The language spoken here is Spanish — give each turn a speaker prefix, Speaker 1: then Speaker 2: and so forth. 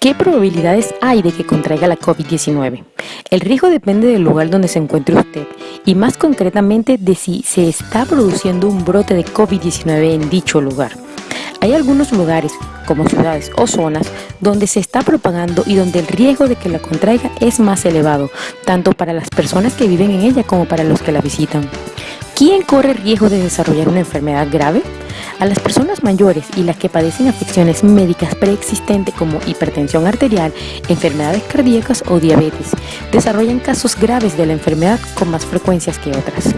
Speaker 1: ¿Qué probabilidades hay de que contraiga la COVID-19? El riesgo depende del lugar donde se encuentre usted y más concretamente de si se está produciendo un brote de COVID-19 en dicho lugar. Hay algunos lugares, como ciudades o zonas, donde se está propagando y donde el riesgo de que la contraiga es más elevado, tanto para las personas que viven en ella como para los que la visitan. ¿Quién corre riesgo de desarrollar una enfermedad grave? A las personas mayores y las que padecen afecciones médicas preexistentes como hipertensión arterial, enfermedades cardíacas o diabetes, desarrollan casos graves de la enfermedad con más frecuencias que otras.